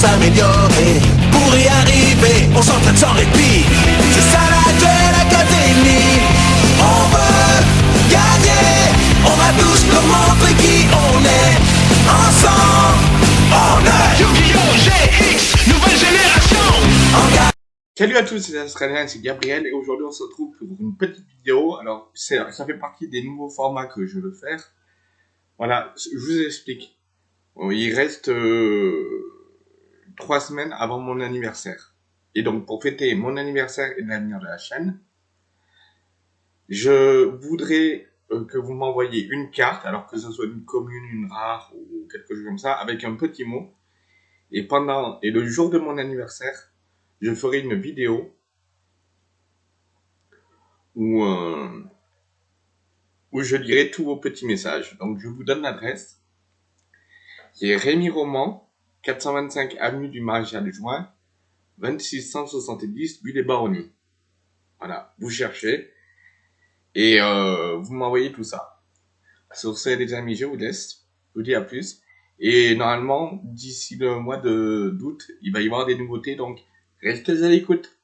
s'améliorer. Pour y arriver, on s'entraîne sans répit. C'est ça la Duel Academy. On veut gagner. On va tous leur montrer qui on est. Ensemble, on est Yu-Gi-Oh! GX, nouvelle génération. Salut à tous, c'est Australien, c'est Gabriel et aujourd'hui on se retrouve pour une petite vidéo. Alors ça fait partie des nouveaux formats que je veux faire. Voilà, je vous explique. Bon, il reste euh, trois semaines avant mon anniversaire. Et donc pour fêter mon anniversaire et l'avenir de la chaîne, je voudrais euh, que vous m'envoyiez une carte, alors que ce soit une commune, une rare ou quelque chose comme ça, avec un petit mot. Et pendant et le jour de mon anniversaire, je ferai une vidéo où, euh, où je lirai tous vos petits messages. Donc je vous donne l'adresse qui est Rémi Roman, 425 avenue du Maréchal Juin, 2670 Bulle des Baronnies. Voilà, vous cherchez et euh, vous m'envoyez tout ça. Sur ce, les amis, je vous laisse. Je vous dis à plus. Et normalement, d'ici le mois d'août, il va y avoir des nouveautés, donc restez à l'écoute.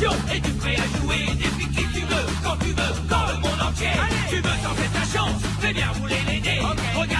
À l'action,